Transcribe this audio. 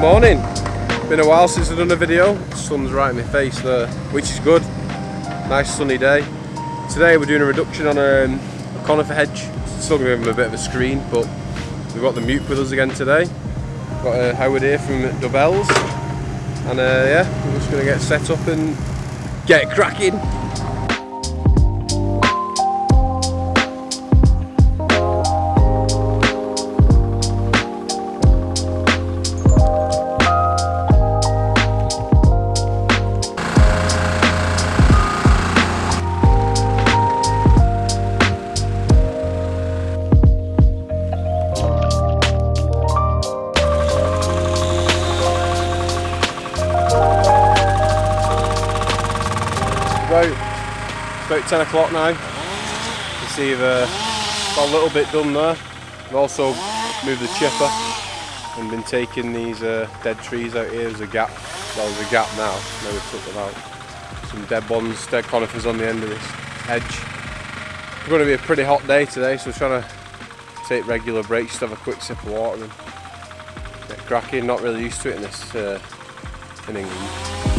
Good morning. Been a while since I've done a video. Sun's right in my face there, which is good. Nice sunny day. Today we're doing a reduction on um, a conifer hedge. Still to give them a bit of a screen, but we've got the MEWP with us again today. Got uh, Howard here from Dobells. And uh, yeah, we're just to get set up and get cracking. About about 10 o'clock now. You see the got a little bit done there. We've also moved the chipper and been taking these uh, dead trees out here. There's a gap. Well, there's a gap now. Now we've took them out. Some dead ones, dead conifers on the end of this hedge. It's going to be a pretty hot day today, so we're trying to take regular breaks, just have a quick sip of water and get cracking. Not really used to it in this uh, in England.